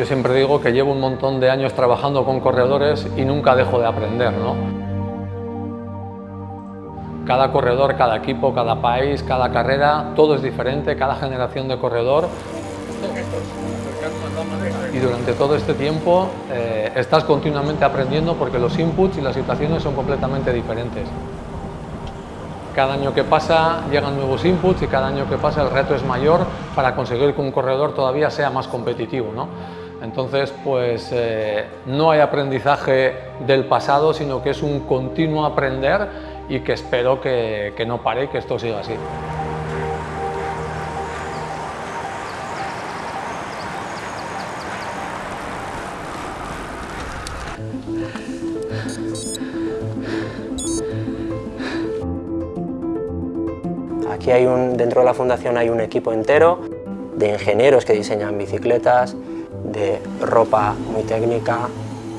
Yo siempre digo que llevo un montón de años trabajando con corredores y nunca dejo de aprender. Cada corredor, cada equipo, cada país, cada carrera, todo es diferente, cada generación de corredor. Y durante todo este tiempo eh, estás continuamente aprendiendo porque los inputs y las situaciones son completamente diferentes. Cada año que pasa llegan nuevos inputs y cada año que pasa el reto es mayor para conseguir que un corredor todavía sea más competitivo. Entonces, pues eh, no hay aprendizaje del pasado, sino que es un continuo aprender y que espero que, que no pare y que esto siga así. Aquí hay un, dentro de la fundación hay un equipo entero de ingenieros que diseñan bicicletas, de ropa muy técnica,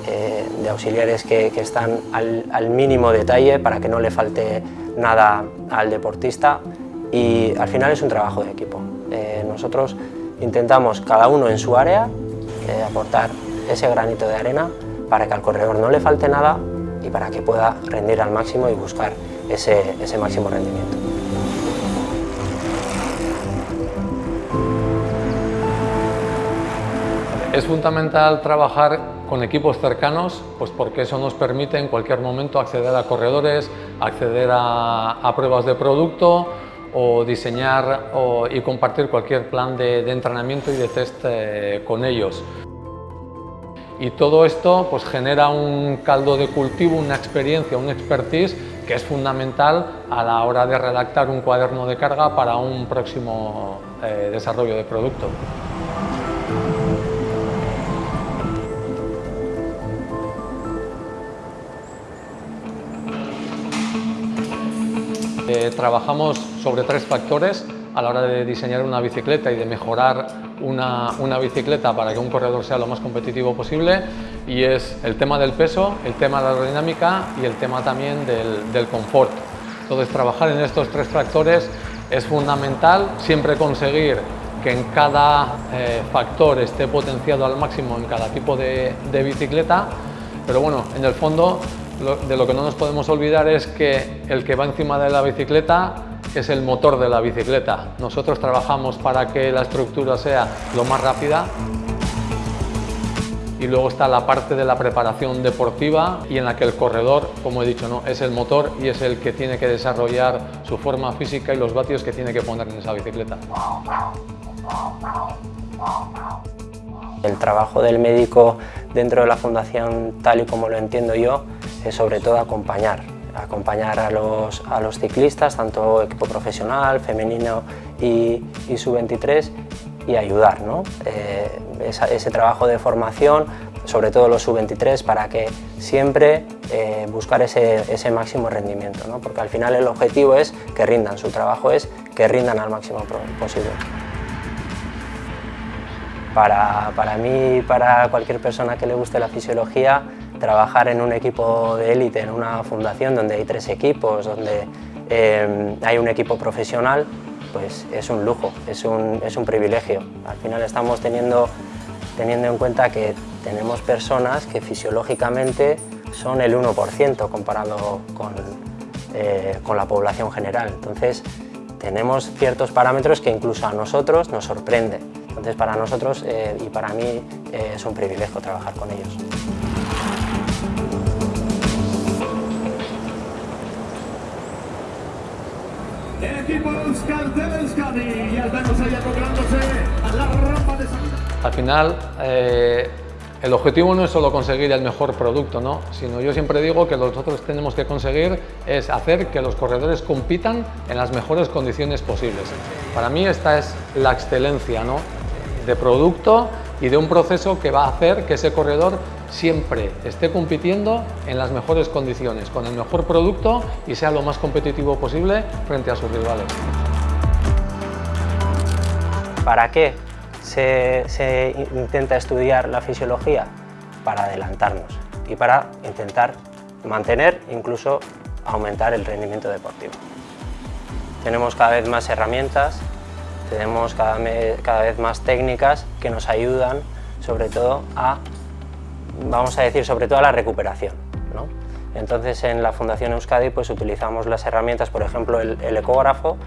eh, de auxiliares que, están al, mínimo detalle para que no le falte nada al deportista y al final es un trabajo de equipo. Eh, nosotros intentamos cada uno en su área eh, aportar ese granito de arena para que al corredor no le falte nada y para que pueda rendir al máximo y buscar ese, ese máximo rendimiento. Es fundamental trabajar con equipos cercanos, pues porque eso nos permite en cualquier momento acceder a corredores, acceder a, pruebas de producto o diseñar y compartir cualquier plan de, entrenamiento y de test eh, con ellos. Y todo esto pues, genera un caldo de cultivo, una experiencia, un expertise que es fundamental a la hora de redactar un cuaderno de carga para un próximo eh, desarrollo de producto. Trabajamos sobre tres factores a la hora de diseñar una bicicleta y de mejorar una, bicicleta para que un corredor sea lo más competitivo posible. Y es el tema del peso, el tema de la aerodinámica y el tema también del, confort. Entonces trabajar en estos tres factores es fundamental, siempre conseguir que en cada eh, factor esté potenciado al máximo en cada tipo de bicicleta, pero bueno, en el fondo de lo que no nos podemos olvidar es que el que va encima de la bicicleta es el motor de la bicicleta. Nosotros trabajamos para que la estructura sea lo más rápida y luego está la parte de la preparación deportiva y en la que el corredor, como he dicho, es el motor y es el que tiene que desarrollar su forma física y los vatios que tiene que poner en esa bicicleta. El trabajo del médico dentro de la fundación, tal y como lo entiendo yo, es sobre todo acompañar, acompañar a los, a los ciclistas, tanto equipo profesional, femenino y, y sub-23, y ayudar, ¿no? Eh, ese trabajo de formación, sobre todo los sub-23, para que siempre eh, buscar ese, ese, máximo rendimiento, ¿no? porque al final el objetivo es que rindan, su trabajo es que rindan al máximo posible. Para, para mí, para cualquier persona que le guste la fisiología, trabajar en un equipo de élite, en una fundación donde hay tres equipos, donde eh, hay un equipo profesional, pues es un lujo, es un, es un privilegio. Al final estamos teniendo, teniendo en cuenta que tenemos personas que fisiológicamente son el 1% comparado con, eh, con la población general. Entonces, tenemos ciertos parámetros que incluso a nosotros nos sorprende. Entonces para nosotros eh, y para mí es un privilegio trabajar con ellos. Al final, eh, el objetivo no es solo conseguir el mejor producto, ¿no? sino yo siempre digo que nosotros tenemos que conseguir es hacer que los corredores compitan en las mejores condiciones posibles. Para mí esta es la excelencia ¿no? de producto y de un proceso que va a hacer que ese corredor siempre esté compitiendo en las mejores condiciones, con el mejor producto y sea lo más competitivo posible frente a sus rivales. ¿Para qué se, intenta estudiar la fisiología? Para adelantarnos y para intentar mantener, incluso aumentar el rendimiento deportivo. Tenemos cada vez más herramientas tenemos cada, vez más técnicas que nos ayudan sobre todo a, vamos a decir, sobre todo a la recuperación. Entonces en la Fundación Euskadi pues utilizamos las herramientas, por ejemplo el ecógrafo,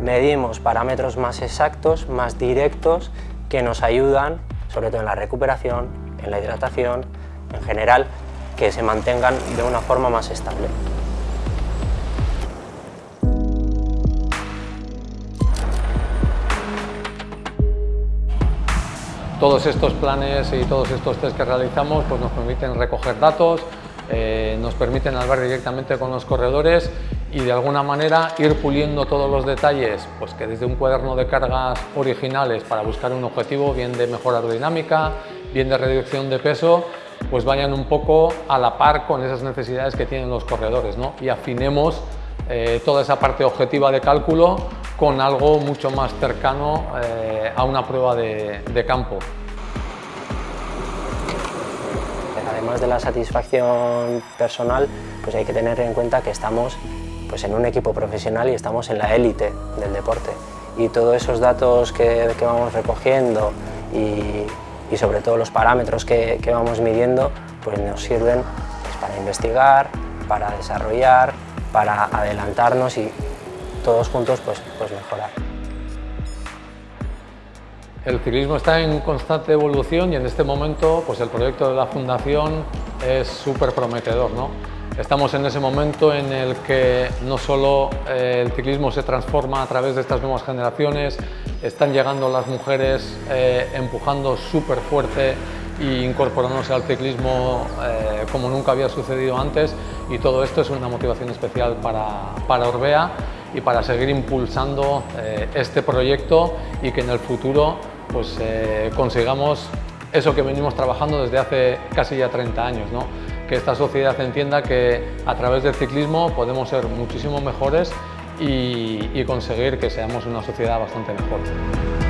medimos parámetros más exactos, más directos, que nos ayudan, sobre todo en la recuperación, en la hidratación, en general, que se mantengan de una forma más estable. Todos estos planes y todos estos test que realizamos pues nos permiten recoger datos, eh, nos permiten hablar directamente con los corredores y de alguna manera ir puliendo todos los detalles, pues que desde un cuaderno de cargas originales para buscar un objetivo, bien de mejora aerodinámica, bien de reducción de peso, pues vayan un poco a la par con esas necesidades que tienen los corredores ¿no? y afinemos eh, toda esa parte objetiva de cálculo con algo mucho más cercano eh, a una prueba de, campo. Además de la satisfacción personal, pues hay que tener en cuenta que estamos pues, en un equipo profesional y estamos en la élite del deporte. Y todos esos datos que, vamos recogiendo y, sobre todo los parámetros que, vamos midiendo, pues nos sirven pues, para investigar, para desarrollar, para adelantarnos y todos juntos pues, pues mejorar. El ciclismo está en constante evolución y en este momento pues el proyecto de la Fundación es súper prometedor. ¿no? Estamos en ese momento en el que no solo eh, el ciclismo se transforma a través de estas nuevas generaciones, están llegando las mujeres eh, empujando súper fuerte e incorporándose al ciclismo eh, como nunca había sucedido antes y todo esto es una motivación especial para, para Orbea y para seguir impulsando eh, este proyecto y que en el futuro pues, eh, consigamos eso que venimos trabajando desde hace casi ya 30 años, ¿no? que esta sociedad entienda que a través del ciclismo podemos ser muchísimo mejores y conseguir que seamos una sociedad bastante mejor.